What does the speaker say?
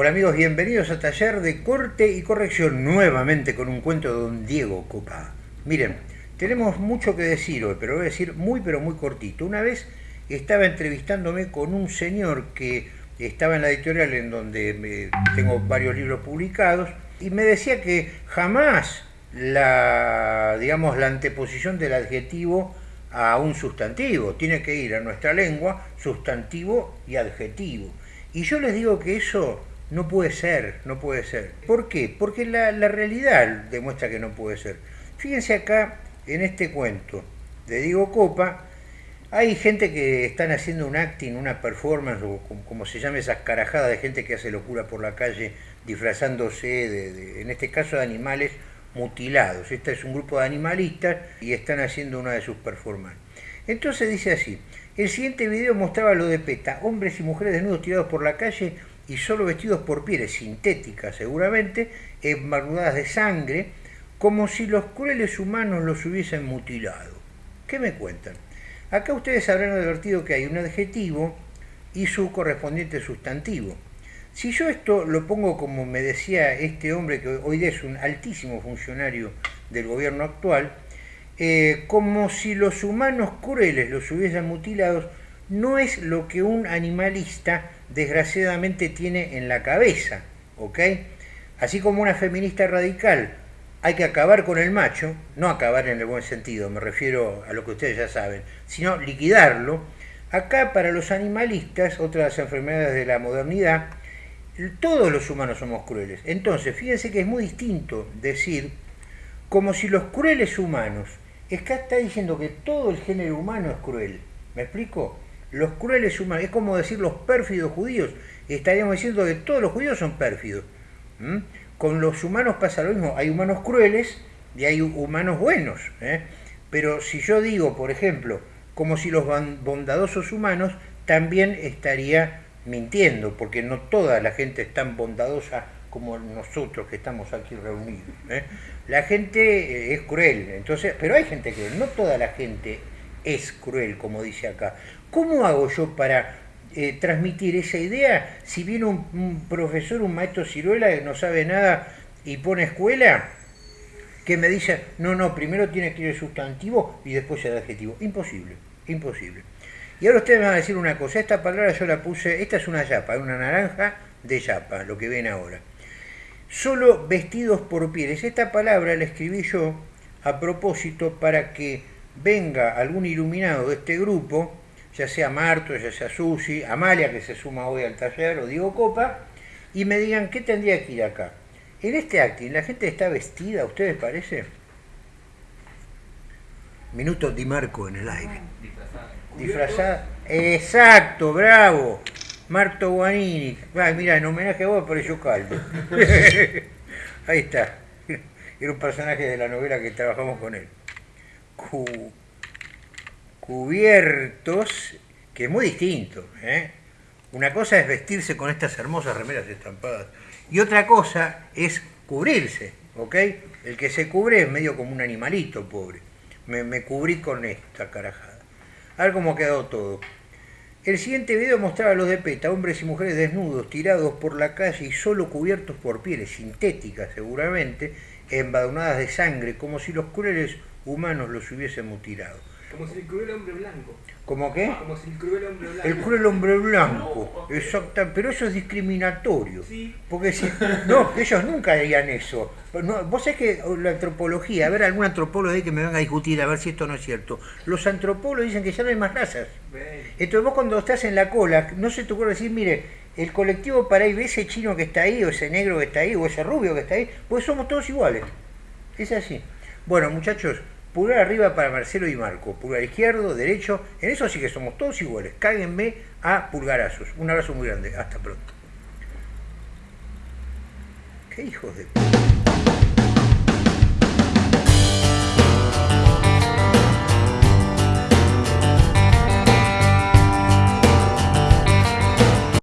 Hola amigos, bienvenidos a Taller de Corte y Corrección, nuevamente con un cuento de don Diego Copa. Miren, tenemos mucho que decir hoy, pero voy a decir muy pero muy cortito. Una vez estaba entrevistándome con un señor que estaba en la editorial en donde tengo varios libros publicados y me decía que jamás la, digamos, la anteposición del adjetivo a un sustantivo. Tiene que ir a nuestra lengua sustantivo y adjetivo. Y yo les digo que eso no puede ser, no puede ser. ¿Por qué? Porque la, realidad demuestra que no puede ser. Fíjense acá en este cuento de Diego Copa, hay gente que están haciendo un acting, una performance, o como, se llama esas carajadas de gente que hace locura por la calle disfrazándose, de, en este caso de animales mutilados. Este es un grupo de animalistas y están haciendo una de sus performances. Entonces dice así, el siguiente video mostraba lo de PETA, hombres y mujeres desnudos tirados por la calle y solo vestidos por pieles sintéticas seguramente, embarnudadas de sangre, como si los crueles humanos los hubiesen mutilado. ¿Qué me cuentan? Acá ustedes habrán advertido que hay un adjetivo y su correspondiente sustantivo. Si yo esto lo pongo como me decía este hombre que hoy es un altísimo funcionario del gobierno actual, eh, como si los humanos crueles los hubiesen mutilado, no es lo que un animalista desgraciadamente tiene en la cabeza, ¿ok? Así como una feminista radical hay que acabar con el macho, no acabar en el buen sentido, me refiero a lo que ustedes ya saben, sino liquidarlo. Acá para los animalistas, otras enfermedades de la modernidad, todos los humanos somos crueles. Entonces, fíjense que es muy distinto decir como si los crueles humanos, es que está diciendo que todo el género humano es cruel. ¿Me explico? Los crueles humanos, es como decir los pérfidos judíos, estaríamos diciendo que todos los judíos son pérfidos. Con los humanos pasa lo mismo, hay humanos crueles y hay humanos buenos. ¿eh? Pero si yo digo, por ejemplo, como si los bondadosos humanos, también estaría mintiendo, porque no toda la gente es tan bondadosa como nosotros que estamos aquí reunidos. ¿eh? La gente eh, es cruel, entonces, pero hay gente cruel, no toda la gente es cruel, como dice acá. ¿Cómo hago yo para eh, transmitir esa idea si viene un, profesor, un maestro ciruela que no sabe nada y pone escuela? Que me dice, no, no, primero tiene que ir el sustantivo y después el adjetivo. Imposible, imposible. Y ahora ustedes me van a decir una cosa, esta palabra yo la puse, esta es una yapa, una naranja de yapa, lo que ven ahora. Solo vestidos por pieles. Esta palabra la escribí yo a propósito para que venga algún iluminado de este grupo ya sea Marto, ya sea Susi, Amalia que se suma hoy al taller, o Diego Copa, y me digan qué tendría que ir acá. En este acting, ¿la gente está vestida, ustedes parece? Minuto Di Marco en el aire. Disfrazada. Exacto, bravo. Marto Guanini. mira, en homenaje a vos apareció Caldo. Ahí está. Era un personaje de la novela que trabajamos con él cubiertos, que es muy distinto. ¿eh? Una cosa es vestirse con estas hermosas remeras estampadas y otra cosa es cubrirse, ¿ok? El que se cubre es medio como un animalito, pobre. Me, cubrí con esta carajada. A ver cómo ha quedado todo. El siguiente video mostraba a los de PETA, hombres y mujeres desnudos, tirados por la calle y solo cubiertos por pieles sintéticas seguramente, embadurnadas de sangre, como si los crueles humanos los hubiesen mutilado. Como si el cruel hombre blanco. ¿Cómo qué? Como si el cruel hombre blanco. El cruel hombre blanco, exacto, pero eso es discriminatorio. Sí. Porque si, no, ellos nunca harían eso. vos sabés que la antropología, a ver, algún antropólogo ahí que me venga a discutir a ver si esto no es cierto. Los antropólogos dicen que ya no hay más razas. Entonces vos cuando estás en la cola, no se te ocurre decir, mire, el colectivo para ahí, ese chino que está ahí, o ese negro que está ahí, o ese rubio que está ahí, pues somos todos iguales. Es así. Bueno, muchachos, Pulgar arriba para Marcelo y Marco, pulgar izquierdo, derecho, en eso sí que somos todos iguales. Cáguenme a pulgarazos. Un abrazo muy grande, hasta pronto. ¿Qué hijos de...